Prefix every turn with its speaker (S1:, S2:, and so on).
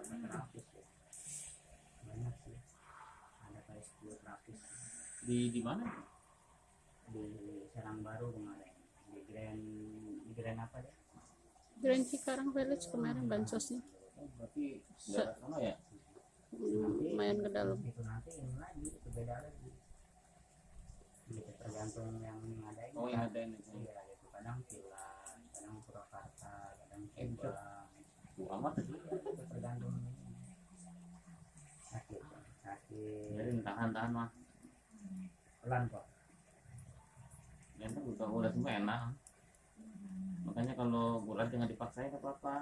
S1: Ya. di di mana
S2: di Serang Baru kemarin. Di Grand di Grand apa deh
S3: Grand Cikarang Village kemarin nah. bansosnya.
S1: Oh, berarti daerah sana ya?
S3: Hmm, lumayan ke dalam.
S2: Itu nanti ini lagi itu beda lagi. Jadi tergantung yang ada ini
S1: oh yang ada ini
S2: iya gitu kadang villa kadang Purwakarta kadang Subang.
S1: Amat.
S2: Iya.
S1: Jadi tahan tahan mah
S2: pelan kok
S1: yang udah udah semua enak. Makanya kalau bulan jangan dipaksain apa apa